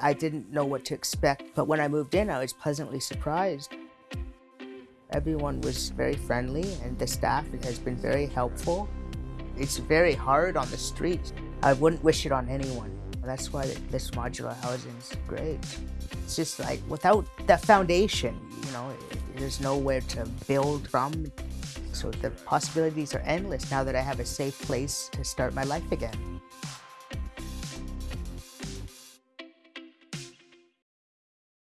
I didn't know what to expect, but when I moved in, I was pleasantly surprised. Everyone was very friendly and the staff has been very helpful. It's very hard on the streets. I wouldn't wish it on anyone. That's why this modular housing is great. It's just like without that foundation, you know, there's nowhere to build from. So the possibilities are endless now that I have a safe place to start my life again.